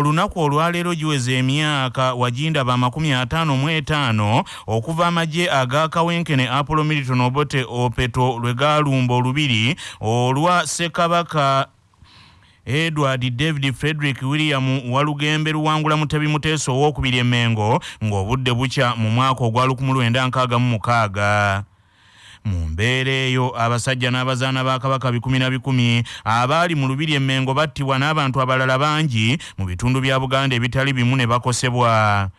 olunaku olwaleero giweza emyaka wagindaba amakumi ataano mu etaano okuva amagye agakawenkene apollo militon obote opeto lwe gaalumba olubiri olwa ssekabaka edward david frederick william walugembe luwangula mutebi muteeso owokubiri emengo ng'obudde bukya mu mwaka ogwa 1966 mu mbeera eyo. Abasajja n'abazaana ba kabaka bikumi na bikumi abaali mu lubiri emmengo battibwa n'abantu abalala bangi mu bitundu bya buganda ebitali bimu ne bakosebwa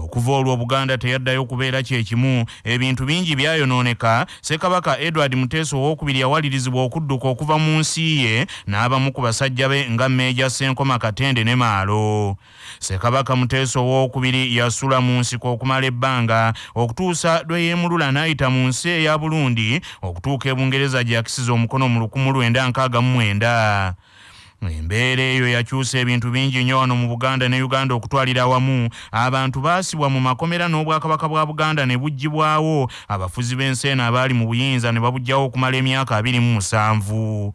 okuva olwo buganda teyaddayo kubeera kyekimu ebintu bingi byayonooneka. Ssekabaka edward muteeso owokubiri yawalirizibwa okudduka okuva mu nsi ye n'abamu ku basajja be nga mmeeja senkoma katende ne maalo. Ssekabaka muteeso owokubiri yasula mu nsiko okumala ebbanga. Okutuusa lwe yeemulula n'ayita mu nsi eya burundi okutuuka ebungereza gye yakisiza omukono mu 1969 embeera eyo yakyusa ebintu bingi nnyo wano mu buganda ne uganda okutwalira awamu. Abantu baasibwa mu makomera n'obwakabaka bwa buganda ne buggyibwawo abafuzi b'ensi eno abaali mu buyinza ne babugjawo okumala emyaka 27 mu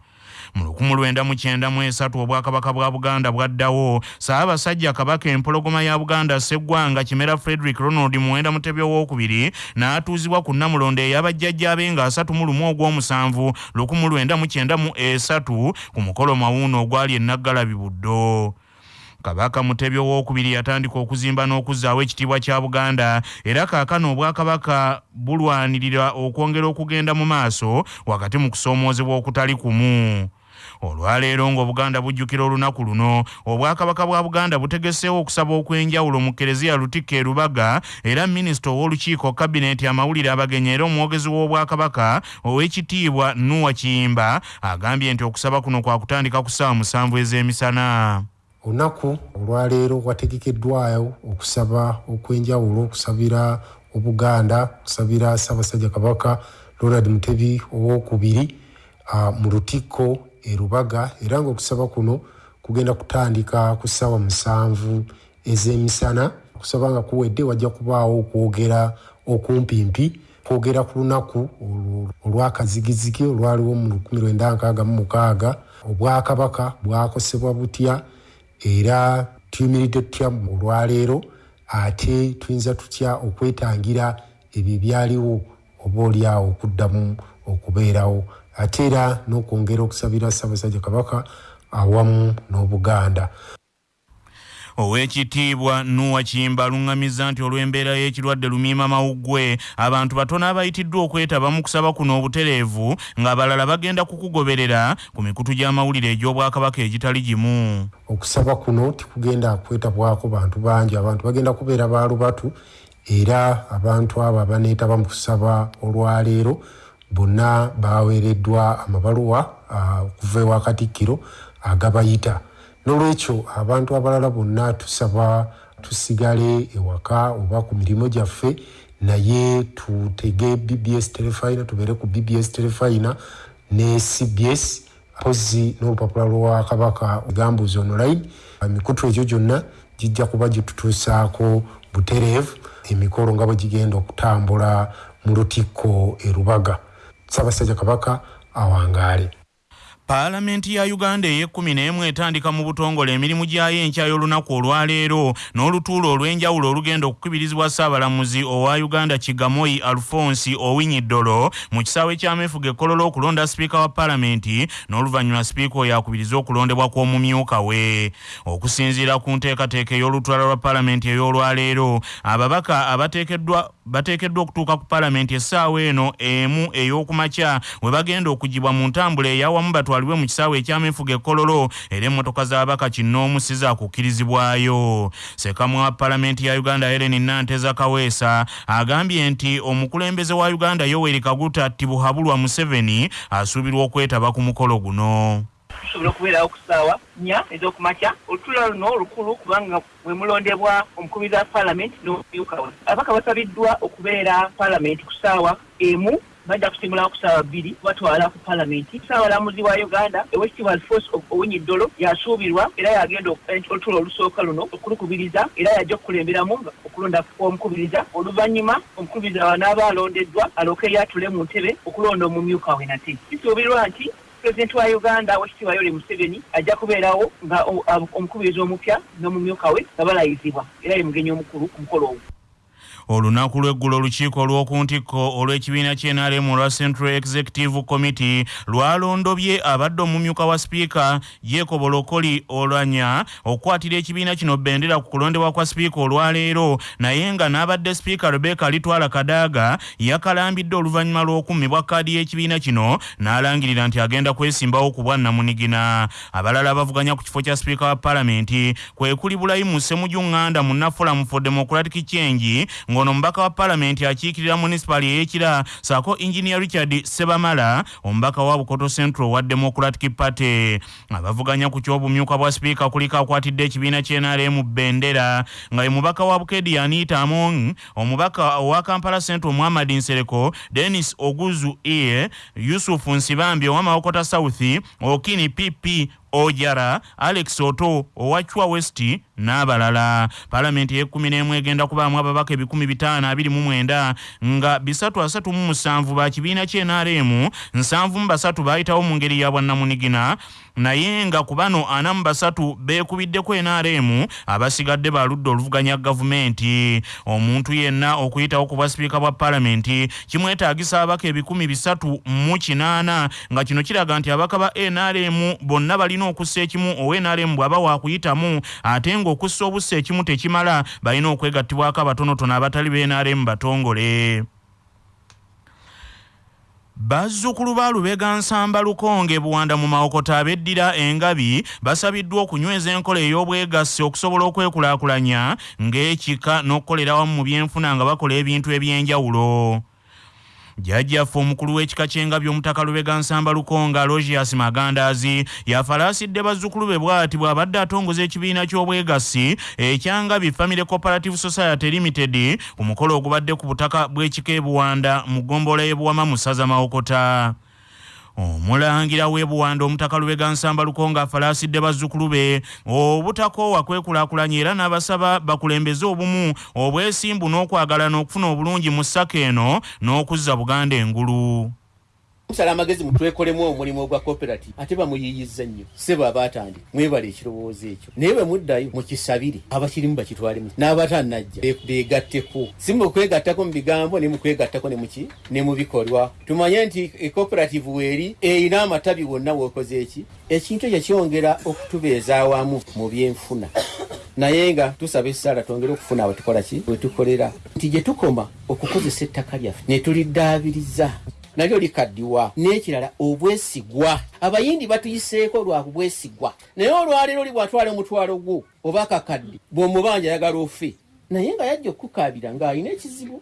1993 obwakabaka bwa buganda bwaddawo saabasajja kabaka empologoma ya buganda seggwanga kimera frederick ronald muwenda mutebi owokubiri n'atuuzibwa ku namulondo ey'abajjajjaabe nga 31 ogw'omusanvu 1993 ku mukolo mawuuno ogwali enaggalabi buddo kabaka mutebi owokubiri yatandika okuzimba n'okuzzaawo ekitiibwa kya buganda. Era kaakano obwakabaka bulwanirira okwongera okugenda mu maaso wakati mu kusoomoozebwa okutali kumu olwaleero ng'obuganda bujjukira olunaku luno obwakabaka bwa buganda butegeseewo okusaba okw'enjawulo mu kereziya lutikka e rubaga era minisita ow'olukiiko kabineeti amawulire abagenyi era omwogezi w'obwakabaka ow'ekitiibwa nuwa kiyimba agambye nti okusaba kuno kwa kutandika ku ssaawa musanvu ez'emisana. Olunaku olwaleero wategekeddwayo okusaba okw'enjawulo okusabira obuganda okusabira ssaabasajja kabaka ronald mutebi owokubiri mu lutikko erubaga era ngaokusaba kuno kugenda kutandika ku ssaawa musanvu ez'emisana okusaba nga kuwedde wajja kubaawo okwogera okumpimpi kwogera ku lunaku olwakazigizigi olwaliwo mu 1966 obwakabaka bwakosebwa butya era tuyimiridde tutya olwaleero ate tuyinza tutya okwetangira ebyo ebyaliwo oba oliawo okuddamu okubeerawo ate era n'okwongera okusabira ssaabasajja kabaka awamu n'obuganda. Owekitiibwa nuwa kiyimba aluŋŋamizza nti olw'embeera y'ekirwadde lumiima mawuggwe abantu batono abayitiddwa okwetaba mu kusaba kuno obutereevu ng'abalala bagenda kukugoberera ku mikutu gy'amawulire egy'obwakabaka egitali gimu. Okusaba kuno tikugenda kwetabwako bantu bangi. Abantu bagenda kubeera baalubatu era abantu abo abaneetaba mu kusaba olwaleero bonna baweereddwa amabaluwa okuva ewa katikkiro agabayita. Nolwekyo abantu abalala bonna tusaba tusigale ewaka oba ku mirimu gyaffe naye tutege bbs telefina tubeere ku bbs telefina ne cbs mpozi n'olupapula lwa kabaka gambuzi online. Emikutu egyo gyonna gijja kuba gitutuusaako butereevu emikolo nga bwe gigenda okutambula mu lutikko erubaga ssaabasajja kabaka awangaale paalamenti ya uganda ey'ekkumi n'emu etandika mu butongole emirimu gyayo enkya y'olunaku olwaleero n'olutuulo olw'enjawulo olugenda okukubirizibwa ssaabalamuzi owa uganda kigamoyi alfonsi owinyiddolo mu kisaawe ky'ameefuga ekkololo okulonda sipiika wa paalamenti n'oluvannyuma sipiika oyo akubiriza okulondebwa kw'omumyuka we. Okusinziira ku nteekateeka ey'olutwala lwa paalamenti ey'olwaleero ababaka abateekeddwa bateekeddwa okutuuka ku paalamenti essaawa eno emu ey'okumakya we bagenda okugibwa mu ntambula eyawamu batwalibwe mu kisaawe ekyameefuga ekkololo era emmotoka z'abaka kinnoomu si zaakukkirizibwayo sekamu wa paalamenti ya uganda helen nanteza kaweesa agambye nti omukulembeze wa uganda yoweri kaguta tibuhabulwa museveni asuubirwa okwetaba ku mukolo guno. Tusobola okubeerawo ku ssaawa nnya ez'okumakya olutuula luno olukulu kubanga mwe mulondebwa omukubiriza wa paalamenti n'omumyuka we abaka basabiddwa okubeera paalamenti ku ssaawa emu bajja kusimulawo ku ssaawa bbiri batwala ku paalamenti. Ssaabalamuzi wa uganda owekitiibwa alfos owinyiddolo yasuubirwa era yagenda olutuula olusooka luno okulukubiriza era yajja okukulemberamu okulonda kw'omukubiriza oluvannyuma omukubiriza wanaaba alondeddwa alooke yatule mu ntebe okulonda omumyuka we nate. Kisuubirwa nti pulezidenti wa uganda wekitiibwa yoweri museveni ajja kubeerawo nga o- ab- omukubirizi omupya n'omumyuka we nga balayizibwa. Era ye mugenyi omukulu ku mukolo ogwo olunaku lw'eggulo olukiiko olw'oku ntikko olw'ekibiina ky'enrm olwa central executive committee lwalondobye abadde omumyuka wa sipiika jacob olokoli olwanya okukwatira ekibiina kino bendera ku kulondebwa kwa sipiika olwaleero naye nga n'abadde sipiika rebeka litwala kadaaga yakalambidde oluvannyuma lw'okummibwa kkaadi y'ekibiina kino n'alangirira nti agenda kwesimbawo ku bwannamunigina abalala bavuganya ku kifo kya sipiika wa palamenti kwe kuli bulayimu ssemujunganda mu nafulamu for democratic change ng'ono omubaka wa palamenti akiikirira munisipali ey'ekira saako engineer richard sebamala omubaka wa bukoto central wa democratic party. Abavuganya ku ky'obumyuka bwa sipiika kuliko akwatidde ekibiina ky'enrm bendera nga ye mubaka wa bukedi anita among omubaka owa kampala central muhammad nsereko denis oguzu ear yusufu nsibambi owa mawokota south okini pp ojara alex oto owa chwa west n'abalala. Palamenti y'ekkumi n'emu egenda kubaamu ababaka ebikumi bitaano abiri mu mwenda nga bisatu asatu mu musanvu ba kibiina ky'enrm nsanvu mu basatu baayitawo mu ngeri ya bwannamunigina naye nga ku bano ana mu basatu beekubiddeko nrm abasigadde baludde oluvuganya gavumenti. Omuntu yenna okuyitawo ku bwasipiika bwa palamenti kimwetaagisa abaka ebikumi bisatu mu kinaana nga kino kiraga nti abaka ba nrm bonna balina okussa ekimu owa nrm bw'aba waakuyitamu ate ng'okussa obussa ekimu tekimala balina okwegattibwako abatonotono abatali ba nrm batongole. Bazzukulu ba lubega nsamba lukonge buwanda mu mawokota abeddira engabi basabiddwa okunyweza enkola ey'obwegassi okusobola okwekulaakulanya ng'ekika n'okukolera wamu mu byenfuna nga bakola ebintu eby'enjawulo jjajjaffe omukulu w'ekika ky'engabi omutaka lubega nsamba lukonga logias magandaazi yafalaasidde bazzukulu be bw'ati bw'abadde atongoza ekibiina ky'obwegassi ekyangabi family cooperative society limited ku mukolo ogubadde ku butaka bw'ekika ebuwanda mu ggombolola y'ebuwama mu ssaza mawokota omulangira w'ebuwanda omutaka lubega nsamba lukonga afalaasidde bazzukulu be obutakoowa kwekulaakulanya era n'abasaba bakulembeze obumu obwesimbu n'okwagala n'okufuna obulungi mu ssaka eno n'okuzza buganda engulu musala amagezi mutwekolemu omulimu ogwa cooperative ate bamuyiyiza nnyo. Sebo abatandika mwebala ekirowoozo ekyo. Naye bwe muddayo mukisabire abakirimu bakitwalemu. N'abatanajja be- begatteko si mu kwegattako mu bigambo ne mu kwegattako ne mu bikolwa. Tumanye nti ecooperative weeri erina amatabi wonna weokoze eki? Ekintu ekyo kyongera okutubeeza awamu mu byenfuna. Naye nga tusaba essaala twongere okufuna awetukola ki? Wetukolera nti gye tukoma okukozesa ettaka lyaffe ne tuliddaabiriza nalyo likaddiwa n'ekirala obwesigwa. Abayindi batuyiseeko lwa bwesigwa naye olwaleero oli bw'atwala omutwalo gwo oba akakadde bw'omubanja ayagala ofe. Naye nga yajja okukaabira ng'alina ekizibu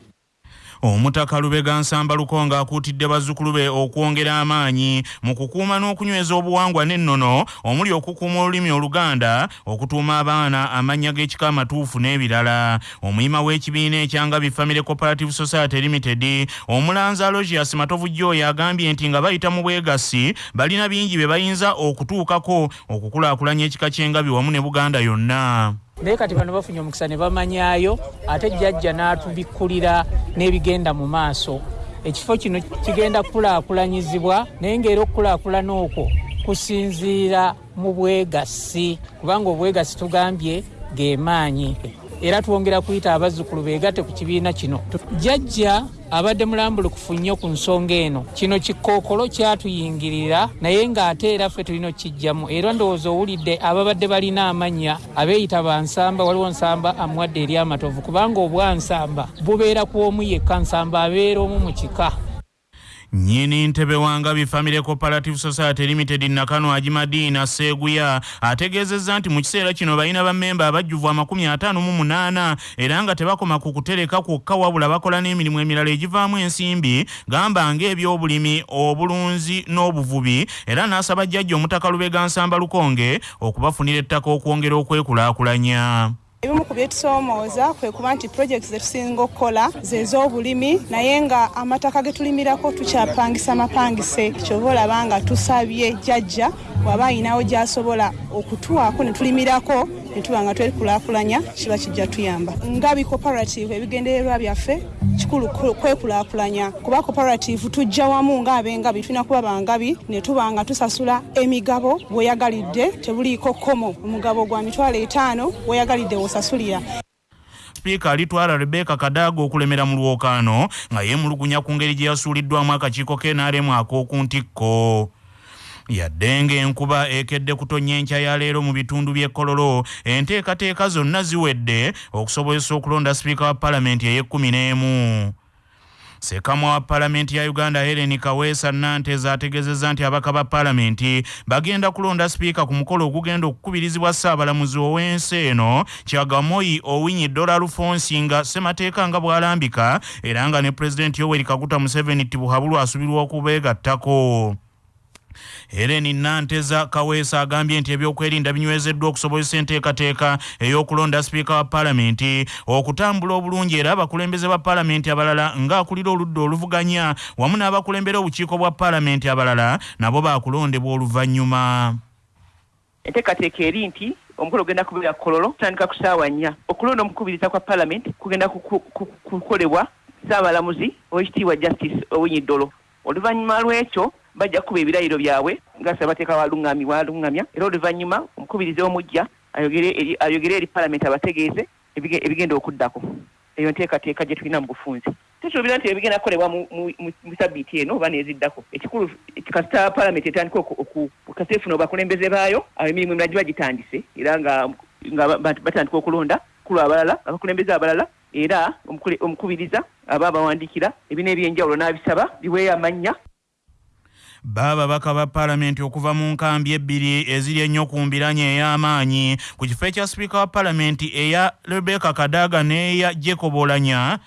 omutaka lubega nsamba lukonga akuutidde bazzukulu be okwongera amaanyi mu kukuuma n'okunyweza obuwangwa n'ennono omuli okukuuma olulimi oluganda okutuuma abaana amannya g'ekika amatuufu n'ebirala. Omuyima w'ekibiina ekyangabi family cooperative society limited omulanzi alogias matovu joyo agambye nti nga bayita mu bwegassi balina bingi bye bayinza okutuukako okukulaakulanya ekika ky'engabi wamu ne buganda yonna naye kati bano bafunye omukisa ne bamanyayo ate jjajja n'atubikkulira n'ebigenda mu maaso. Ekifo kino kigenda kukulaakulanyizibwa naye ng'era okukulaakulana okwo kusinziira mu bwegassi kubanga obwegassi tugambye ge maanyi era twongera kuyita abazzukulu beegatte ku kibiina kino. Jjajja abadde mulambulukufu nnyo ku nsonga eno. Kino kikookolo kyatuyingirira naye ng'ate era ffe tulina okukijjamu era ndowooza owulidde ababadde balina amannya abeeyita bansamba waliwo nsamba amuwadde eri amatovu kubanga obwansamba bubeera ku omu yekka nsamba abeera omu mu kika nnyini ntebe wangabi family cooperative society limited nakano ajimadiina seeguya ategeezezza nti mu kiseera kino balina bammemba abajjuvu amakumi ataano mu munaana. Era nga tebakoma ku kutereka kwokka wabula bakola n'emirimu emirala egivaamu ensimbi. Gamba ng'ebyobulimi obulunzi n'obuvubi. Era n'asaba jjajja omutaka lubega nsamba lukonge okubafunira ettaka okwongera okwekulaakulanya ebimu ku byetusoomooza kwe kuba nti projekiti zetusinga okukola zez'obulimi naye nga amataka ge tulimirako tukyapangisa mapangise. Kyova olaba nga tusabye jjajja waba ayinawo gy'asobola okutuwaako ne tulimirako ne tuba nga twekulaakulanya kiba kijja tuyamba. Nga bi cooperative ebigendererwa byaffe kikulu ku- kwekulaakulanya kuba cooperative tujja wamu ng'abengabi tulina kuba bangabi ne tuba nga tusasula emigabo bweyagalidde tebuliiko kkomo. Omugabo gwa mitwalo etaano weyagalidde wosasulira sipiika alitwala rebeka kadaaga okulemera mu lwokaano nga yeemulugunya ku ngeri gye yasuuliddwamu akakiiko kenaremu ak'oku ntikko yadde ng'enkuba ekedde kutonya enkya ya leero mu bitundu by'e kololo enteekateeka zonna ziwedde okusobozesa okulonda sipiika wa palamenti ey'ekkumi n'emu sekamwa wa palamenti ya uganda helen kaweesa nanteza ategeezezza nti abaka ba palamenti bagenda kulonda sipiika ku mukolo ogugenda okukubirizibwa ssaabalamuzi ow'ensi eno kyagamoyi owinyi dola alfonsi nga ssemateeka nga bw'alambika era nga ne pulezidenti yoweri kaguta museveni tibuhabulu asubirwa okubeegattako Helen Nanteza Kaweesa agambye nti ebyokwerinda binywezeddwa okusobozesa enteekateeka ey'okulonda sipiika wa paalamenti okutambula obulungi era abakulembeze ba paalamenti abalala ng'akulira oludda oluvuganya wamu n'abakulembera obukiiko bwa paalamenti abalala nabo baakulondebwa oluvannyuma. Enteekateeka eri nti omukolo ogenda kubeera kololo kutandika ku ssaawa nnya. Okulonda omukubiriza kwa palamenti kugenda kukolebwa ssaabalamuzi owekitiibwa justice owinyi ddolo. Oluvannyuma lw'ekyo bajja kukuba ebirayiro byabwe nga ssaabateeka walungami walungamya era oluvannyuma omukubiriza omujja ayogere eri palamenti abategeeze ebige- ebigenda okuddako. Eyo nteekateeka gye tulina mu bufunzi. Tusuubira nti ebigenda kukolebwa mu- sabbiiti eno oba neeziddako ekikulu kasita palamenti etandika kasita efuna abakulembeze baayo awo emirimu emirala giba gitandise era nga nga ba- ba- batandika okulonda kulu abalala abakulembeze abalala era omukubiriza aba abawandiikira ebina ebyenjawulo n'abisaba biweeyo amannya baababaka ba paalamenti okuva mu nkambi ebbiri eziri ennyo ku mbiranye ey'amaanyi. Ku kifo ekya sipiika wa paalamenti eya rebeka kadaaga n'eya jacob olanya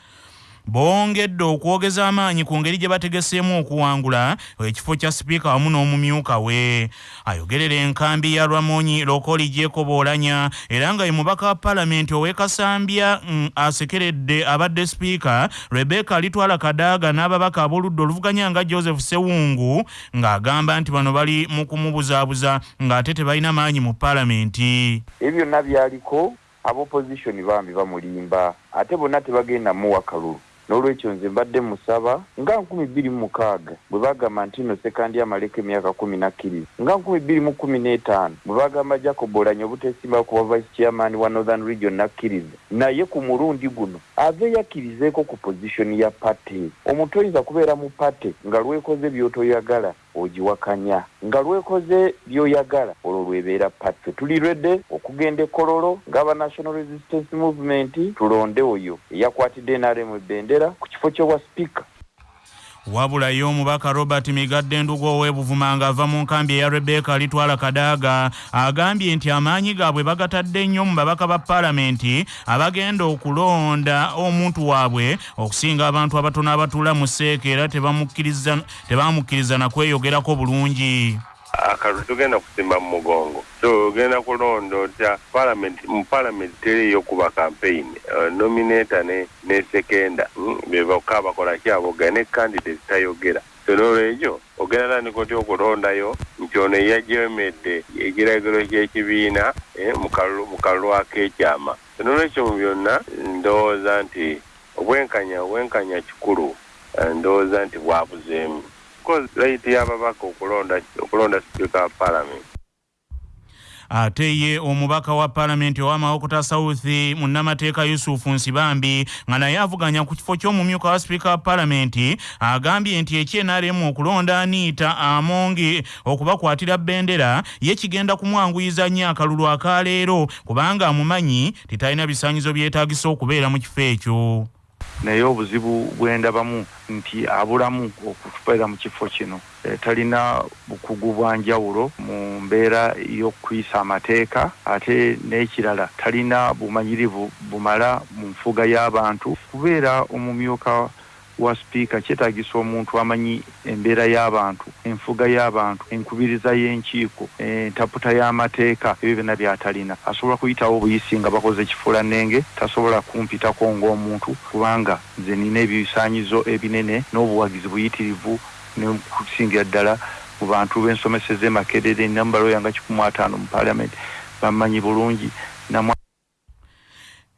bongedde okwogeza amaanyi ku ngeri gye bategeseemu okuwangula ekifo kya sipiika wamu n'omumyuka we. Ayogerera enkambi ya lwamonyi lokoli jacob olanya era nga ye mubaka wa paalamenti ow'ekasambya mm, asekeredde abadde sipiika rebeka alitwala kadaaga n'ababaka ab'oludda oluvuganya nga joseph sewungu ng'agamba nti bano bali mu kumubuzaabuza ng'ate tebalina maanyi mu paalamenti. Ebyo byonna byaliko abopozitioni bambi bamulimba ate bonna tebagenda muwa kalulu n'olwekyo nze mbadde musaba nga nkumi bbiri mu mukaaga bwe bagamba nti no sekandi amaleko emyaka kumi nakkiriza nga nkumi bbiri mu kumi n'etaano bwe bagamba jacob olanya obuteesimbawo kuba vice chairman wa northern region nakkiriza naye ku mulundi guno ave yakkirizeeko ku pozitioni ya pate. Omuntu oyinza kubeera mu pate nga lwekoze byotoyagala ogiwakanya nga lwekoze byoyagala olwo lwebeera pate. Tuli lwedde okugenda ekololo ng'aba national resistance movement tulonde oyo. Eyakwatidde nrm ebendera ku kifo ky'obwa sipiika wabula ye omubaka robert migadde ndugu ow'ebuvuma ng'ava mu nkambi eya rebeka alitwala kadaaga agambye nti amaanyi gaabwe bagatadde nnyo mu babaka ba paalamenti abagenda okulonda omuntu waabwe okusinga abantu abatono abatuula mu seeka era tebamukkiriza tebamukkiriza nakweyogerako bulungi akalulu togenda kusimba mu mugongo. So ogenda kulonda otya? Palamenti mu palamenti teriyo kuba campaign. Uh, nominata ne, sekenda. Mm, bebaka bakola kyabogera ne candidate tayogera. So nolwekyo ogenda tandika otya okulondayo nti ono yajemedde ekiragiro ky'ekibiina eh, mu kalulu ak'ekyama so nolwekyo mu byonna ndowooza nti obwenkanya obwenkanya kikulu eh, ndowooza nti bwabuzeemu laiti y'ababaka okulonda okulonda sipiika wa paalamenti ate ye omubaka wa paalamenti ow'amawokota south munnamateeka yusufu nsibambi nga naye avuganya ku kifo ky'omumyuka wa sipiika wa paalamenti agambye nti ekyenaremu okulonda aniita amongi okubakwatira bendera ye kigenda kumwanguyiza nnyo akalulu akaleero kubanga amumanyi titalina bisaanyizo byetaagisa okubeera mu kifo ekyo naye obuzibu bwendabamu nti abulamu okutubeera mu kifo kino. E, talina bukugu bwa njawulo mu mbeera y'okuyisa amateeka ate n'ekirala talina bumanyirivu bumala mu nfuga y'abantu. Kubeera omumyuka wa sipiika kyetaagisa omuntu amanyi embeera y'abantu enfuga y'abantu enkubiriza y'enkiiko entaputa y'amateeka ebyo byonna byatalina. Asobola kuyitawo obuyisi nga bakoze kifuulannenge tasobola kumpitako ng'omuntu kubanga nze nina ebisaanyizo ebinene n'obuwagizi buyitirivu nekusingira ddala mu bantu b'ensomeseza emakerere nambalo yanga kikumi ataano mu paalamenti bamanyi bulungi. Namwa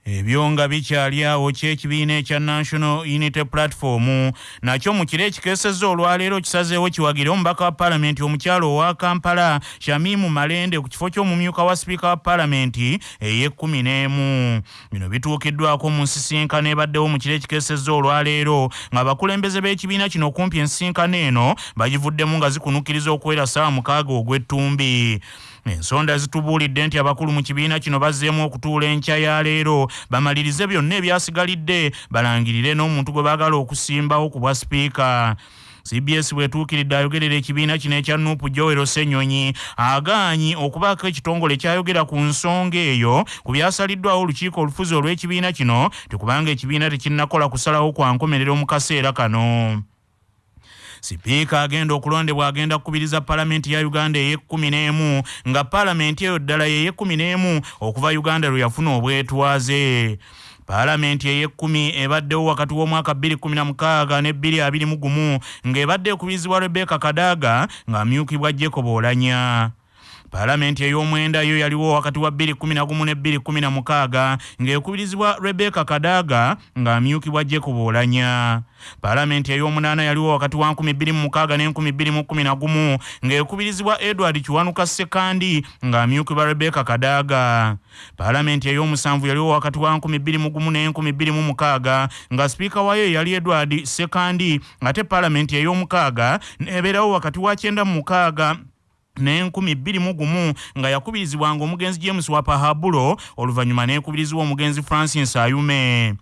ebyo nga bikyali awo kyekibiina ekya national unity platform. Nakyo mu kiro ekikeesezza olwaleero kisazeewo kiwagire omubaka wa paalamenti omukyalo owa kampala shamimu malende ku kifo ky'omumyuka wa sipiika wa paalamenti ey'ekkumi n'emu. Bino bituukiddwako mu nsisinkano ebaddewo mu kiro ekikeesezza olwaleero ng'abakulembeze b'ekibiina kino okumpi ensisinkano eno bagivuddemu nga zikunukkiriza okuwera ssaawa mukaaga ogw'ettumbi ensonda zitubuulidde nti abakulu mu kibiina kino bazzeemu okutuula enkya ya leero. Bamalirize byonna ebyasigalidde balangirire n'omuntu gwe baagala okusimbawo ku bwa sipiika. Cbs bwetuukiridde ayogerera ekibiina kino ekya nuupu joero ssenyonyi agaanyi okubaako ekitongole kyayogera ku nsonga eyo ku byasaliddwawo olukiiko olufuzi olw'ekibiina kino tikubanga ekibiina tekinnakola kusalawo kwa nkomerero mu kaseera kano sipiika agenda okulondebwa agenda kukubiriza paalamenti ya uganda ey'ekkumi n'emu nga paalamenti eyo ddala yey'ekkumi n'emu okuva uganda lwe yafuna obwetwaze. Paalamenti ey'ekkumi ebaddewo wakati w'omwaka 2016 ne 2021 ng'ebadde ekubirizibwa rebeka kadaaga ng'amyukibwa jacob olanya paalamenti ey'omwenda yo yaliwo wakati wa 2011 ne 2016 ng'ekubirizibwa rebeka kadaaga ng'amyukibwa jacob olanya. Paalamenti ey'omunaana yaliwo wakati wa 2006 ne 2011 ng'ekubirizibwa edward kiwanuka sekandi ng'amyukibwa rebeka kadaaga paalamenti ey'omusanvu yaliwo wakati wa 2001 ne 2006 nga sipiika waayo yali edward sekandi ate paalamenti ey'omukaaga neebeerawo wakati wa 96 n'enkumi bbiri mu gumu nga yakubirizibwanga omugenzi james wapahabulo oluvannyuma n'ekubirizibwa omugenzi francis ayume.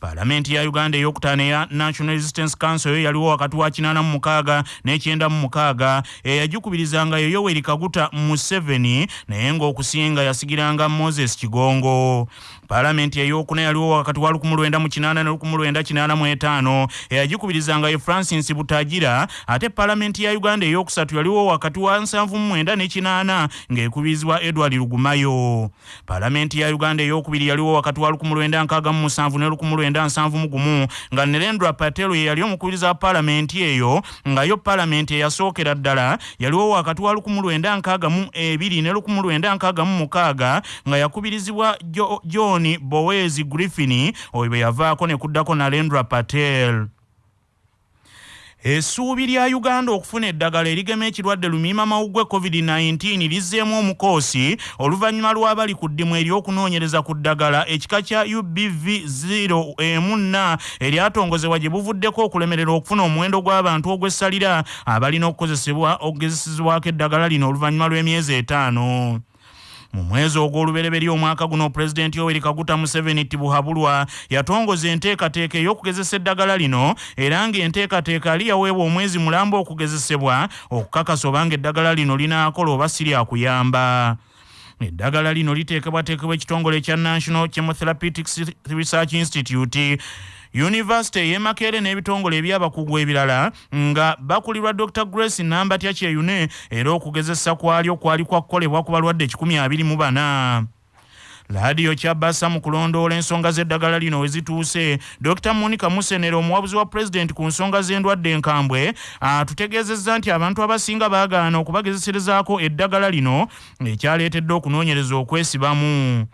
Paalamenti ya uganda eyokutaano eya national resistance council yo yaliwo wakati wa 86 n'ekyenda eyagikubirizanga yo yoweri kaguta museveni naye ng'okusinga yasigiranga moses kigongo paalamenti eyokuna yaliwo wakati wa 1998 ne 1985 eyagikubirizanga ye francis butagira ate paalamenti ya uganda eyokusatu yaliwo wakati wa 79 ne 8 ng'ekubirizibwa edward lugumayo. Paalamenti ya uganda eyokubiri yaliwo wakati wa 1967 ne 1971 nga nerendra patelo ye yali omukubiriza wa paalamenti eyo nga yo paalamenti eyasookera ddala yaliwo wakati wa 1962 ne 1966 nga yakubirizibwa john jo bowezi griffin oyo bwe yavaako ne kuddako narendra patel. Essuubi lya uganda okufuna eddagala erigema ekirwadde lumiima mawuggwe covid-19 lizzeemu omukoosi oluvannyuma lw'abali ku ddimu ery'okunoonyereza ku ddagala ekika kya ubv 0 emuna eryatongozebwa gye buvuddeko okulemerera okufuna omuwendo gw'abantu ogw'essalira abalina okukozesebwa okugezesezebwako eddagala lino oluvannyuma lw'emyezi etaano mu mwezi ogw'olubereberye omwaka guno pulezidenti yoweri kaguta museveni tibuhabulwa yatongoza enteekateeka ey'okugezesa eddagala lino era ng'enteekateeka ali yaweebwa omwezi mulamba okugezesebwa okukakasa obanga eddagala lino linaakola oba si lyakuyamba eddagala lino liteekebwateekebwa ekitongole ekya national chemotherapeutic research institute yunivasite ey'emakeere n'ebitongole ebyabakugu ebirala nga bakulirwa dr grace nambatya kyeyune era okugezesa kwalyo kwali kwakukolebwa ku balwadde 24 laadiyo kyabasa mu kulondoola ensonga z'eddagala lino we zituuse dr monica musenero omuwabuzi wa pulezidenti ku nsonga z'endwadde enkambwe atutegeezezza nti abantu abasinga baagaana okubagezeserezaako eddagala lino ekyaleetedde okunoonyereza okwesibamu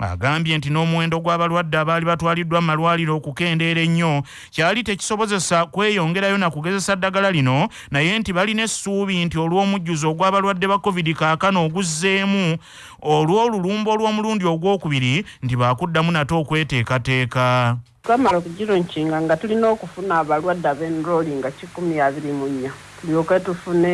agambye nti n'omuwendo gw'abalwadde abaali batwaliddwa mu malwaliro okukendeera ennyo kyali tekisobozesa kweyongerayo na kugezesa ddagala lino naye nti balina essuubi nti olw'omujjuzo ogw'abalwadde ba covid kaakano oguzzeemu olw'olulumba olw'omulundi ogwokubiri nti baakuddamu nate okweteekateeka twamala okugironkinga nga tulina okufuna abalwadde ab'enrooli nga kikumi abiri mu nnya tulyoke tufune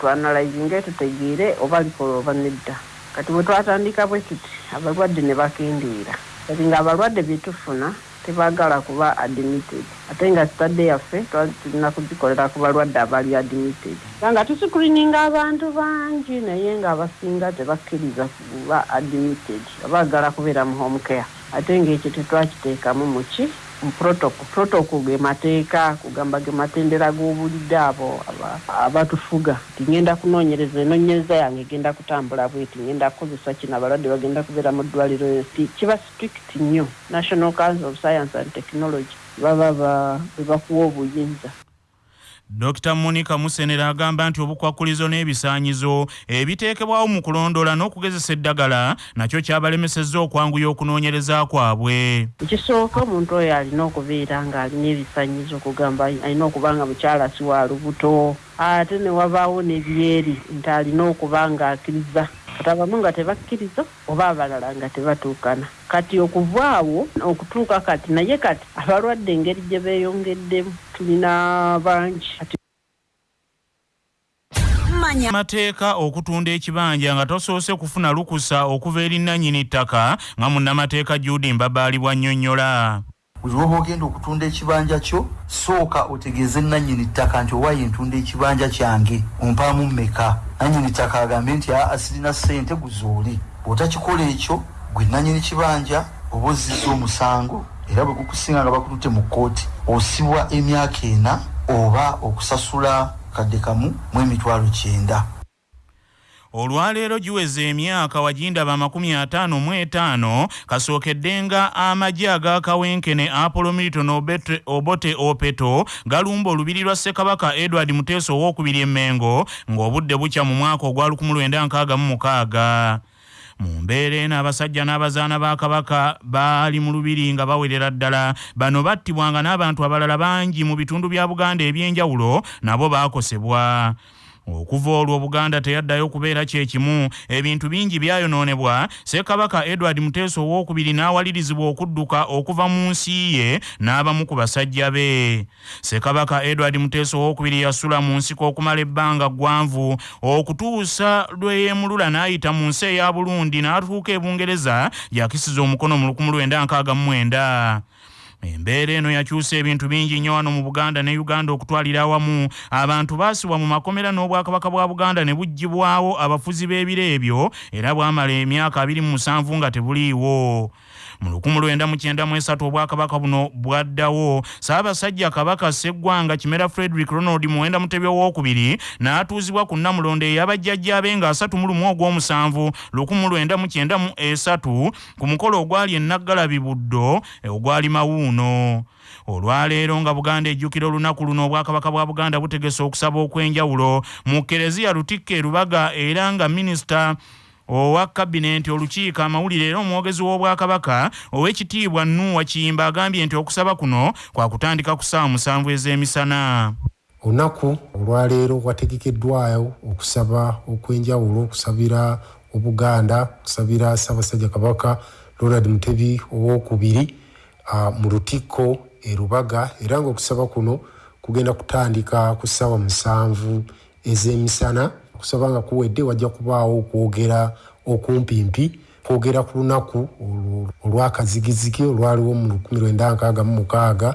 twanalayizinge tutegeere oba likola oba nedda kati bwe twatandika bwe tuti abalwadde ne bakendeera. Kati nga abalwadde byetufuna tebaagala kuba admitted. Ate nga sitadde yaffe tulina kugikolera ku balwadde abali admitted. Nga tusikurininga abantu bangi naye nga abasinga tebakkiriza kuba admitted. Abaagala kubeera mu home care. Ate ngaekyo tetwakiteekamu muki protocol protocol ge mateeka kugamba ge matendera g'obulidde abo abatufuga. Tingenda kunoonyereza enoonyereza yange egenda kutambula bweti ngenda kukozesa kino abalwadde bagenda kubeera mu ddwaliro kiba strict nnyo. National council of science and technology baba bwe bakuwa obuyinza dr monica musenera agamba nti obukwakkulizo n'ebisaanyizo ebiteekebwawo mu kulondoola n'okugezesa eddagala nakyo kyabalemesezza okwanguya okunoonyereza kwabwe. Ekisooka omuntu oyo alina okubeera ng'alina ebisanyizo okugamba alina okuba nga mukyala si wa lubuto ate ne wabaawo n'ebyeri nti alina okuba ng'akkiriza kati abamu nga tebakkiriza oba abalala nga tebatuukana. Kati okuva awo okutuuka kati naye kati abalwadde engeri gye beeyongeddemu tulina bangi. Kati amateeka okutunda ekibanja nga tosoose kufuna lukusa okuva eri nannyini ttaka nga munnamateeka judi mbabaali bwannyonnyola buli lwoba ogenda okutunda ekibanja kyo sooka otegeeze nannyini ttaka nti owaayo ntunda ekibanja kyange ompaamu mmeka? Nannyini ttaka agambe nti aa sirina ssente guzooli bw'otakikola ekyo gwe nannyini kibanja oba ozizza omusango era bwe gukusinga nga bakututte mu kkooti osibwa emyaka ena oba okusasula kadde kamu mu emitwalo kyenda olwaleero giweza emyaka wagindaba amakumi ataano mu etaano kasookeddenga amagye agakawenkene apollo milton obote opeto galumba olubiri lwa ssekabaka edward muteesa owokubiri emmengo ng'obudde bukya mu mwaka ogwa 1966 mu mbeera eno abasajja n'abazaana ba kabaka baali mu lubiri nga bawerera ddala. Bano battibwanga n'abantu abalala bangi mu bitundu bya buganda eby'enjawulo nabo baakosebwa okuva olwo buganda teyaddayo kubeera kyekimu ebintu bingi byayonoonebwa. Ssekabaka edward muteesa owokubiri n'awalirizibwa okudduka okuva mu nsi ye n'abamu ku basajja be. Ssekabaka edward muteesa owokubiri yasula mu nsiko okumala ebbanga ggwanvu. Okutuusa lwe yeemulula n'ayita mu nsi eya burundi n'atuuka e bungereza yakisiza omukono mu 1969 embeera eno yakyusa ebintu bingi nnyo wano mu buganda ne uganda okutwalira awamu. Abantu baasibwa mu makomera n'obwakabaka bwa buganda ne buggyibwawo abafuzi b'ebiro ebyo era bwamala emyaka 27 nga tebuliiwo mu 1993 obwakabaka buno bwaddawo saabasajja kabaka sseggwanga kimera frederick ronald muwenda mutebya owokubiri n'atuuzibwa ku nnamulondo ey'abajjajjaabe nga 31 ogw'omusanvu 1993 ku mukolo ogwali enaggalabi buddo ogwali mawuuno. Olwaleero nga buganda ejjukira olunaku luno obwakabaka bwa buganda butegese okusaba okw'enjawulo mu kereziya lutikka erubaga era nga minisita owa kabineeti olukiiko amawulire era omwogezi w'obwakabaka ow'ekitiibwa nuuwa kiyimba agambye nti okusaba kuno kwa kutandika ku ssaawa musanvu ez'emisana. Olunaku olwaleero wategekeddwayo okusaba okw'enjawulo okusabira obuganda okusabira ssaabasajja kabaka ronald mutebi owokubiri mu lutikko e rubaga era ngaokusaba kuno kugenda kutandika ku ssaawa musanvu ez'emisana okusaba nga kuwedde wajja kubaawo okwogera okumpimpi kwogera ku lunaku olwakazigizigi olwaliwo mu 1966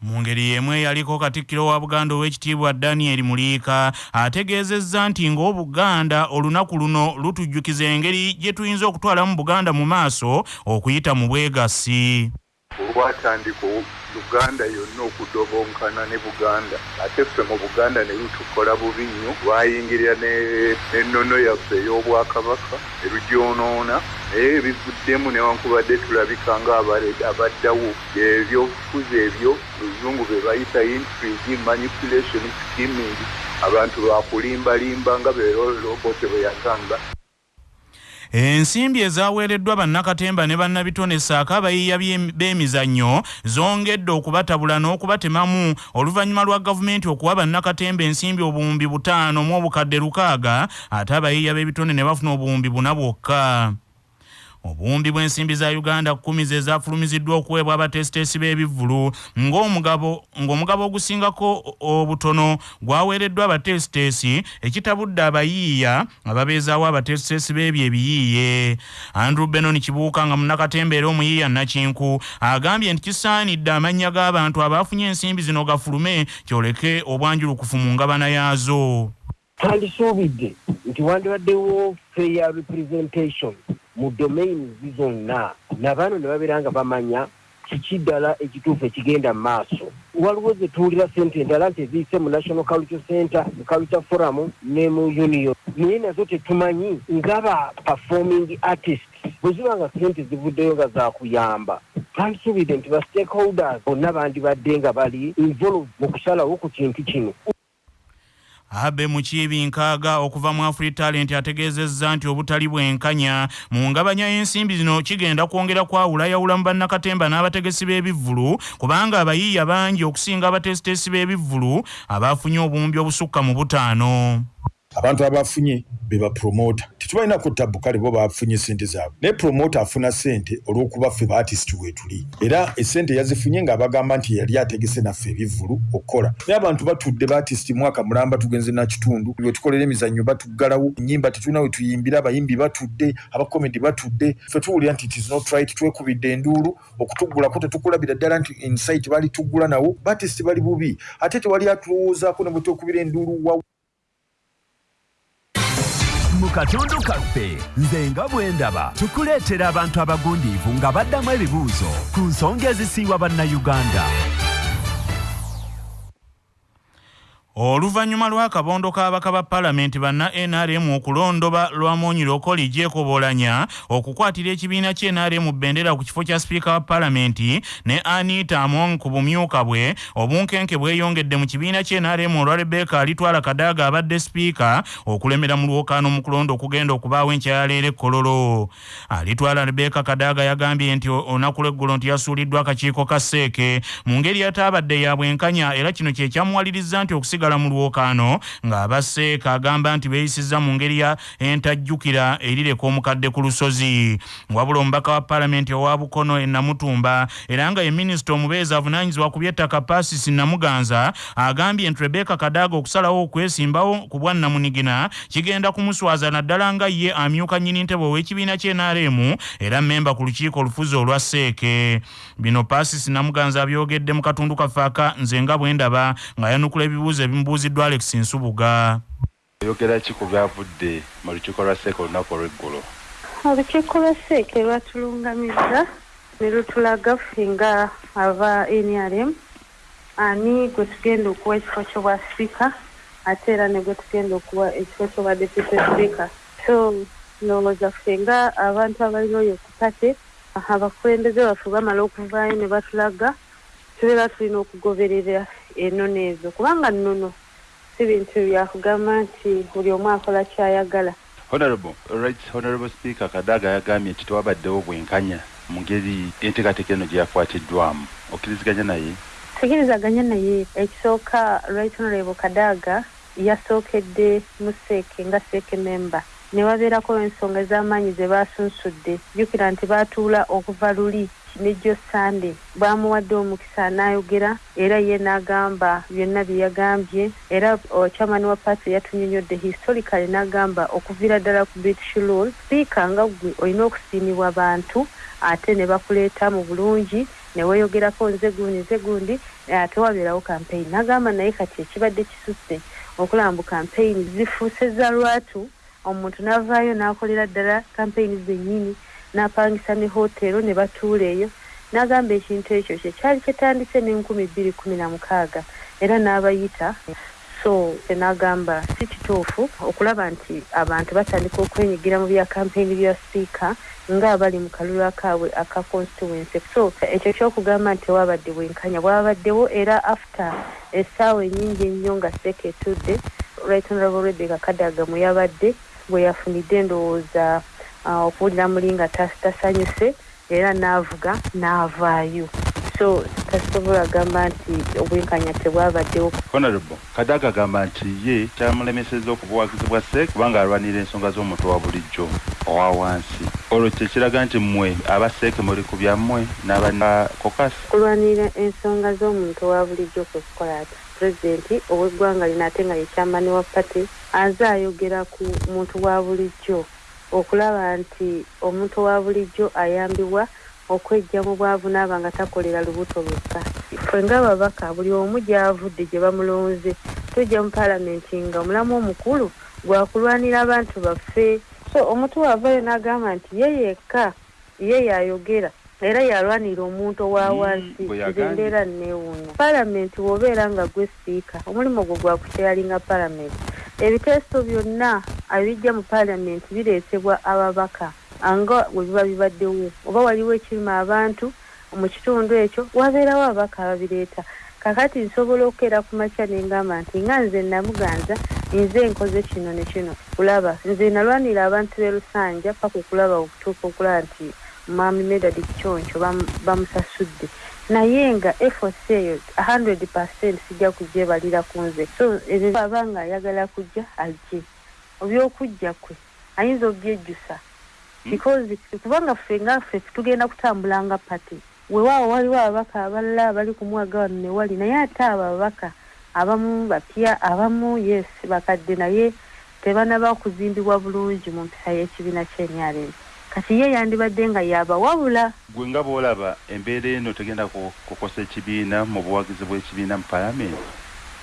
mu ngeri y'emu eyaliko katikkiro wa buganda ow'ekitiibwa daniel muliika ategeezezza nti ng'obuganda olunaku luno lutujjukiza engeri gye tuyinza okutwalamu buganda mu maaso okuyita mu bwegassi olwatandika uganda yonna okudobonkana ne buganda. Ate ffe mu buganda ne lutukola bubi nnyo. Lwayingirira n'ennono yaffe ey'obwakabaka erugyonoona naye ebivuddemu newankubadde tulabika nga abaddawo ebyobufuzi ebyo luzungu be bayita intrigue manipulation scheming. Abantu bakulimbalimba nga berobote bwe yagamba ensimbi ezaaweereddwa bannakatemba ne bannabitone saako abayiiya b'emizannyo zongedde okubatabula n'okubatemamu oluvannyuma lwa gavumenti okuwa bannakatemba ensimbi obuwumbi butaano mu obukadde lukaaga ate abayiiya b'ebitone ne bafuna obuwumbi buna bwokka obuwumbi bw'ensimbi za uganda kkumi ze zaafulumiziddwa okuweebwa abatesiteesi b'ebivvulu ng'omugabo ng'omugabo ogusingako obutono gwaweereddwa abatesiteesi ekitabudde abayiiya ababeezaawo abatesiteesi b'ebyo ebiyiiye. Andrew benon kibuuka nga munnakatembeera omuyiiya nakinku agambye nti kisaanidde amannya g'abantu abaafunye ensimbi zino gafulume kyoleke obwanjulukufu mu ngabana yaazo. Twandisuubidde nti wandibaddewo fair representation mu domains zonna. Nabaano ne babeera nga bamanya kiki ddala ekituufu ekigenda mu maaso. Waliwo ze tuwulira sente endala nti eziyise mu national culture center mu culture forum ne mu union. Naye nazo tetumanyi ngaba performing artist bwe ziba nga sente zivuddeyo nga zakuyamba twandisuubidde nti ba stakeholders bonna bandibadde nga bali involved mu kusalawo ku kintu kino abe mukiibi nkaaga okuva mu afri talent ategeezezza nti obutali bwenkanya. Mu ngabanya y'ensimbi zino kigenda kwongera kwawulayawula mu bannakatemba n'abategesi b'ebivvulu kubanga abayiiya bangi okusinga abateesiteesi b'ebivvulu abaafunye obuwumbi obusukka mu butaano abantu abafunye be bapromota tetubalina kutta bukale bo bafunye sente zaabwe. Naye promota afuna sente olw'okuba ffe baatisiti weetuli era esente yazifunye ng'abagamba nti yali ategese naffe ebivvulu okukola naye abantu batudde baatisiti mwaka mulamba tugenze nakitundu. We tukolera emizannyo batuggalawo. Enyimba tetulina we tuyimbira abayimbi batudde abakomedi batudde. Ffe tuwulira nti tis not right twekubidde enduulu okutuggulako tetukulabira ddala nti insite bali tuggula nawo. Baatisiti bali bubi. Ate tewali atulowoozaako ne bwe twekubira enduulu wa mu katundu kaffe nze nga bwe ndaba tukuleetera abantu abagundiivu nga baddamu ebibuuzo ku nsonga ezisiiwa bannayuganda oluvannyuma lw'akabondo k'abaka ba palamenti banna nrm okulondoba lwamonyi lokoli gyekobolanya okukwatira ekibiina kye nrm bendera ku kifo kya sipiika wa palamenti ne anita among ku bumyuka bwe. Obunkenke bweyongedde mu kibiina kye nrm olwa rebeka alitwala kadaaga abadde sipiika okulemera mu lwokaano mu kulonda okugenda okubaawo enkyayaleero ekkololo alitwala rebeka kadaaga yagambye nti olunaku lweggulo nti yasuuliddwa akakiiko ka seeke mu ngeri ataabadde ya bwenkanya era kino kye kyamuwaliriza nti okusiga mu lwokaano ng'abaseeka agamba nti beeyisizza mu ngeri ya entajjukira erireka omukadde ku lusozi. Wabula omubaka wa paalamenti owa bukono e namutumba era nga ye minisita omubeezi avunaanyizibwa ku by'ettaka pasisi namuganza agambye nti rebeka kadaaga okusalawo okwesimbawo ku bwa namunigina kigenda kumuswaza naddala nga ye amyuka nnyini ntebe ow'ekibiina ky'enaremu era mmemba ku lukiiko olufuzi olwa seeke bino pasisi namuganza abyogedde mu katundu kaffe aka nze nga bwe ndaba nga yanukula ebibuuzo ebimubuuziddwa alex nsubuga oyogera ki ku byavudde mu lukiiko lwa seeka olunaku olw'eggulo? Olukiiko lwa seeka lwatulungamizza ne lutulaga ffe nga aba nrm ani gwe tugenda okuwa ekifo kyobwa sipiika ate era ne gwe tugenda okuwa ekifo kyobwa deputy sipiika so ndowooza ffe nga abantu abalina oyo ku pate abakulembeze baffe bamala okuvaayo ne batulaga tubeera tulina okugoberera ennono ezo kubanga nnono si bintu byakugamba nti buli omu akola kyayagala. Honorable right honorable speaker kadaga yagambye nti tewabaddewo bwenkanya mu ngeri enteekateeka eno gye yakwatiddwamu. Okkiriziganya naye? Tegerizaganya naye. Ekisooka right honorable kadaga yasookedde mu seeke nga seeke memba ne wabeerako ensonga ez'amaanyi ze baasunsudde jjukira nti baatuula okuva luli nejjo sande. Bamuwadde omukisa n'ayogera era ye n'agamba byonna bye yagambye. Era chairman wa paati yatunyonyodde historically n'agamba okuviira ddala ku british rule siika nga gwe olina okusiimibwa bantu ate ne bakuleeta mu bulungi ne weeyogerako nze gundi nze gundi ate wabeerawo campaign. N'agamba naye kati ekibadde kisusse okulaba mbu campaign zifuuse za lwatu omuntu n'avaayo n'akolera ddala campaign zennyini n'apangisa ne hotero ne batuula eyo n'agamba ekintu ekyo kye kyali kyetandise n'enkumi bbiri kumi na mukaaga era n'abayita. So n'agamba si kituufu okulaba nti abantu batandika okwenyigira mu bya kampeyini bya sipiika ng'abali mu kalulu akaabwe aka constituency. So ekyo kyokugamba nti tewabadde bwenkanya bwabaddewo era after essaawa ennyingi ennyo nga seeka etudde right honorable rebeka kadaga mwe yabadde bwe yafunidde endowooza okuwulira muli nga tasanyuse era n'avuga n'avaayo so tasobola gamba nti obwenkanya tebwabaddewo. Honorable kadaga agamba nti ye kyamulemeseza okubuwagizi bwa seek kubanga alwanira ensonga z'omuntu wa bulijjo owa wansi. Olwo kyekiraga nti mmwe abaseeke muli ku byammwe n'abakokasi kulwanira ensonga z'omuntu owa bulijjo kwe kukola ati pulezidenti ow'eggwanga lino ate nga yekyamani wa pati aze ayogera ku muntu wa bulijjo. Okulaba nti omuntu wa bulijjo ayambibwa okwejja mu bwavu naaba nga takolera lubuto lwokka. Ffe ng'ababaka buli omu gy'avudde gye bamulonze. Tujja mu paalamenti nga omulamu omukulu gwakulwanira abantu baffe. So omuntu waavayo n'agamba nti ye yekka ye yayogera era yalwanira omuntu owa wansi bwe yagambye. nze mbeera neewuunya paalamenti bw'obeera nga gwe sipiika omulimu gwo gwa kukyalinga paalamenti. Ebiteeso byonna ebijja mu paalamenti bireetebwa ababaka nga bwe biba bibaddewo. Oba waliwo ekirima abantu mu kitundu ekyo wabeerawo ababaka ababireeta. Kakati nsobola okukeera ku makya nengamba nti nga nze namuganza nze nkoze kino ne kino. Kulaba nze nalwanira abantu b'e lusanja paka okulaba okutuuka okulaba nti mwami medad kikyoncho bam- bamusasudde. Naye nga efforts eyo 100 percent sijja kugyebalira ku nze. So ebyo aba nga ayagala kujja ajje. Obyokujja kwe ayinza obyejjusa because kubanga ffe nga ffe tugenda kutambula nga pati wewaawo waliwo ababaka abalala abali kumwaga wano ne wali naye ate abo ababaka abamu bapya abamu yes bakadde naye tebanaba kuzimbibwa bulungi mu mpisa y'ekibiina ky'enyalem kati ye yandibadde nga yabawabula gwe nga bw'olaba embeera eno tegenda ku- kukosa ekibiina mu buwagizi bw'ekibiina mu palamenti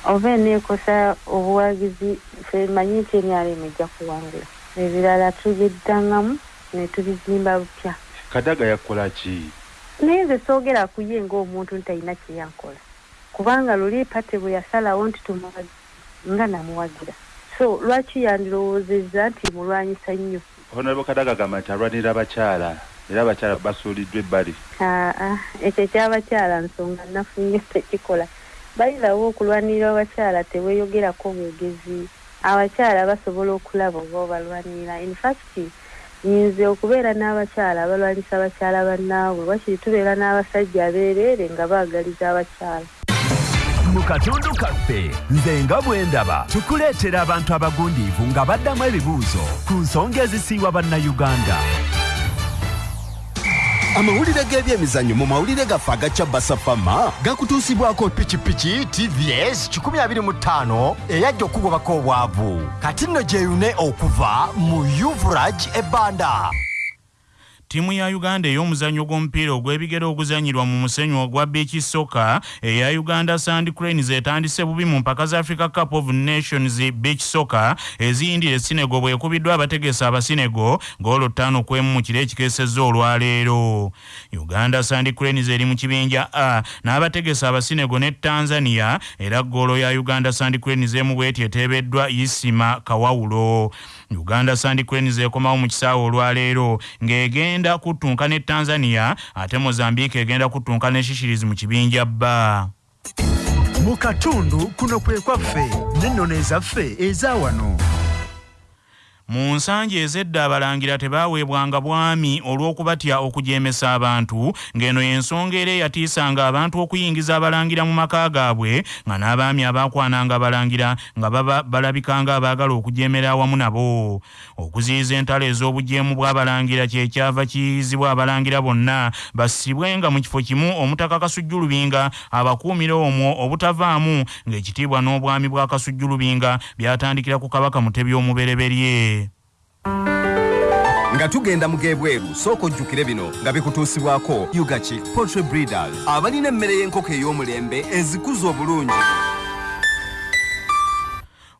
oba eneekosa obuwagizi ffe manyi nti enyalem ejja kuwangula. Ebirala tubiddangamu ne tubizimba bupya kadaga yakola ki? Naye nze soogera ku ye ng'omuntu ntalina kyeyankola kubanga luli pate bwe yasalawo nti tumuwagi nga namuwagira. So lwaki yandirowoozezza nti mulwanyisa nnyo? Honorable kadaga agamba nti alwanira abakyala era abakyala basuuliddwa ebbali. Aa ekyo ekyabakyala nsonga nafunye tekikola. Bayirawo okulwanirira abakyala teweeyogerako bwegezi abakyala basobola okulaba oba obalwanirira infact nyinza okubeera n'abakyala abalwanyisa abakyala bannaabwe wakiri tubeera n'abasajja abeereere nga baagaliza abakyala. Mu katundu kaffe nze nga bwe ndaba tukuleetera abantu abagundiivu nga baddamu ebibuuzo ku nsonga ezisiiwa bannayuganda amawulire g'ebyemizannyo mu mawulire gaffe agacya basafama gakutuusibwako pikipiki tvs 25 eyajja okugobako obwavu. Kati nno gyeyune okuva mu uvrag ebbanda ttiimu ya uganda ey'omuzannyo gw'omupiira ogw'ebigere oguzanyirwa mu musenyu ogwa beach soccer eya uganda sand cranes etandise bubi mu mpaka za africa cup of nations beach soccer. Eziyindira sinego bwekubiddwa abategesa abasinego goolo ttaano ku emu mu kiro ekikeesezza olwaleero. Uganda sand cranes eri mu kibinja a n'abategesa abasinego ne tanzania era goolo ya uganda sand cranes emu bweti eteebeddwa isima kawawulo uganda sand cranes ekomawo mu kisaawe olwaleero ng'egenda kuttunka ne tanzania ate mozambique egenda kuttunka ne shishirizi mu kibinja bba. Mu katundu kuno kwe kwaffe n'ennono ezaffe eza wano mu nsanja ez'edda abalangira tebaaweebwanga bwami olw'okubatya okujeemesa abantu ng'eno y'ensonga era eyatiisanga abantu okuyingiza abalangira mu maka gaabwe nga n'abaami abaakwananga abalangira nga baba balabikanga abaagala okujeemera awamu nabo. Okuziyiza entalo ez'obujeemu bw'abalangira kyekyava kiyizibwa abalangira bonna bassibwenga mu kifo kimu omutaka kasujjulubinga abakuumira omwo obutavaamu ng'ekitiibwa n'obwami bwa kasujjulubinga byatandikira ku kabaka mutebi omubereberye nga tugenda mu gebweru sooka ojjukire bino nga bikutuusibwako ugachik poultry breeders. Abalina emmere y'enkoko ey'omulembe ezikuza obulungi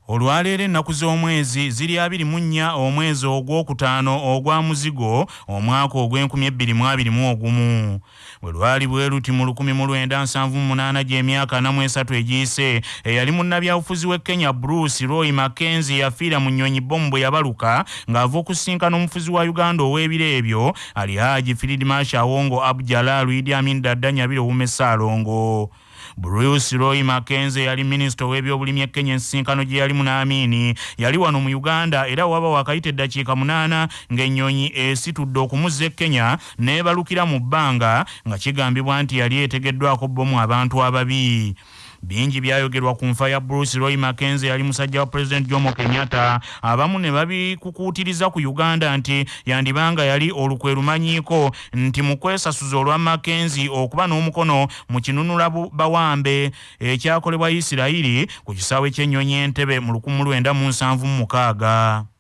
olwaleero ennaku z'omwezi ziri abiri mu nnya omwezi ogwokutaano ogwa muzigo omwaka ogw'e2021 bwe lwali bwe luti mu 1978 gy'emyaka namu esatu egiyise eyali munnabyabufuzi w'e kenya bruce roy mackenzie yafiira mu nnyonyi bomu bwe yabaluka ng'ava okusinkana omufuzi wa uganda ow'ebiro ebyo alihaji field marshal awongo abdjalal idi amin dadda nyabire owume saalongo bruce roy mackenzie yali minisita ow'ebyobulimi e kenya ensinkano gye yalimu n'amiini yali wano mu uganda era waba wakayita eddakiika munaana ng'ennyonyi esitudde okumuzza e kenya n'ebalukira mu bbanga nga kigambibwa nti yali etegeddwako bbomu abantu ababi bingi byayogerwa ku nfa ya bruce roy mackenzie yali musajja wa pulezidenti jomo kenyatta. Abamu ne babikukuutiriza ku uganda nti yandibanga yali olukwe lumanyiiko nti mu kwesasuza olwa mackenzie okuba n'omukono mu kinunula bawambe. Ekyakolebwa isirayiri ku kisaawe ky'ennyonyi entebe mu 1976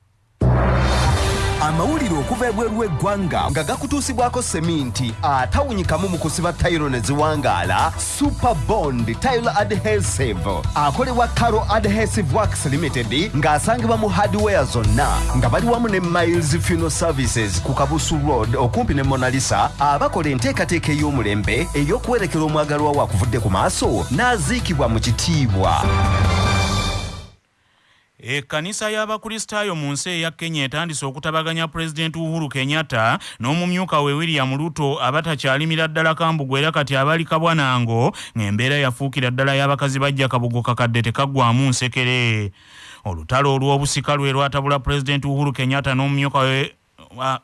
amawulire okuva ebweru w'eggwanga nga gakutuusibwako seminti atawunyikamu mu kusiba tayiro ne ziwangaala super bond tayilo adhesive. Akolebwa caro adhesive works limited ng'asangibwa mu hardware zonna nga bali wamu ne miles funeral services ku kabusu road okumpi ne monalisa abakola enteekateeka ey'omulembe ey'okuwerekera omwagalwa we akuvudde ku maaso n'aziikibwa mu kitiibwa ekkanisa y'abakristaayo mu nsi eya kenya etandise okutabaganya pulezidenti uhuru kenyatta n'omumyuka we william ruto abatakyalimira ddala kambugu era kati abali kabwanango ng'embeera yafuukira ddala y'abakazi bajja kabugo kakadde tekaggwamu nsekere. Olutalo olw'obusika lwe lwatabula pulezidenti uhuru kenyatta n'omumyuka we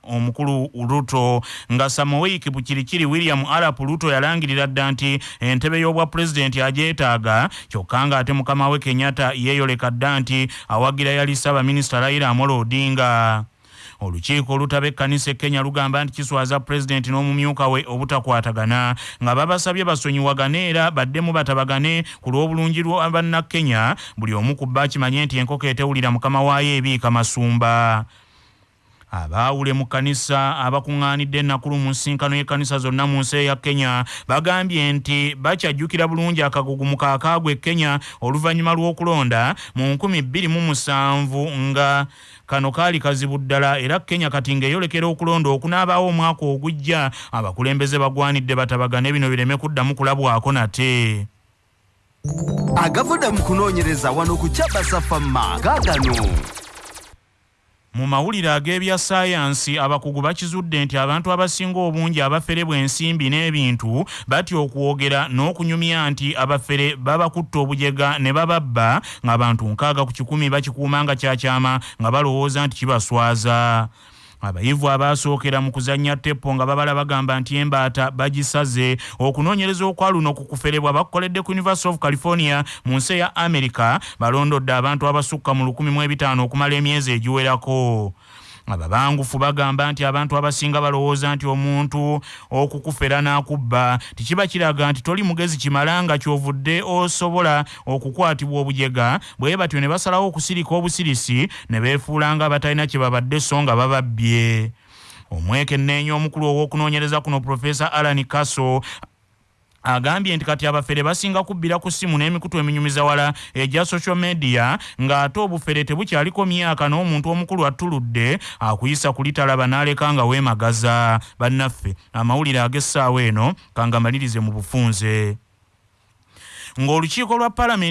omukulu ruto nga samoweiki bukirikiri william arap ruto yalangirira dda nti entebe y'obwa pulezidenti agyetaaga kyokka ng'ate mukama we kenyatta yeeyoleka dda nti awagira yali ssaabaminisita raila amolo odinga. Olukiiko olutaba ekkanisa ekenya lugamba nti kiswaza pulezidenti n'omumyuka we obutakwatagana nga babasabye basonyiwagane era baddemu batabagane ku lw'obulungi lwa bannakenya buli omu ku bba kimanye nti enkoko etewulira mukama waayo ebiika masumba abaawule mu kkanisa abakuŋŋaanidde enakulu mu nsinkano y'ekkanisa zonna mu nsi eya kenya bagambye nti bakyajjukira bulungi akagugu mu kaakaagwe kenya oluvannyuma lw'okulonda mu 2007 nga kano kaali kazibu ddala. Era kenya kati ng'eyolekera okulonda okunaabaawo omwaka ogujja abakulembeze bagwanidde batabagane bino bireme kuddamu kulabwako nate. Agavuda mu kunoonyereza wano ku kyabasafamma gaagano mu mawulire ag'ebya saayansi abakugu bakizudde nti abantu abasinga obungi abafere bw'ensimbi n'ebintu batya okwogera n'okunyumya nti abafere babakutta obujega ne bababba ng'abantu nkaaga ku kikumi bakikuuma nga kyakyama nga balowooza nti kibaswaza abayivu abaasookera mu kuzannya teppo nga babala bagamba nti embaata bagisaze. Okunoonyereza okwa luno ku kuferebwa bakukoledde ku university of california mu nsi eya america balondodde abantu abasukka mu 15 okumala emyezi egiwerako ababangufu bagamba nti abantu abasinga balowooza nti omuntu okukufera n'akubba tekiba kiraga nti toli mugezi kimala nga kyovudde osobola okukwatibwa obujega. Bwe batyo ne basalawo okusirika obusirisi ne beefuula nga abatalina kye babadde so nga bababbye. Omwekenneenya omukulu ow'okunoonyereza kuno profesa alan kaso agambye nti kati abafere basinga kubbira ku ssimu n'emikutu eminyumiza wala egya social media ng'ate obufere tebukyaliko myaka n'omuntu omukulu attuludde akuyisa kulitalaba n'aleka nga weemagaza. Bannaffe amawulire ag'essaawa eno kangamalirize mu bufunze. Ng'olukiiko lwa paalamenti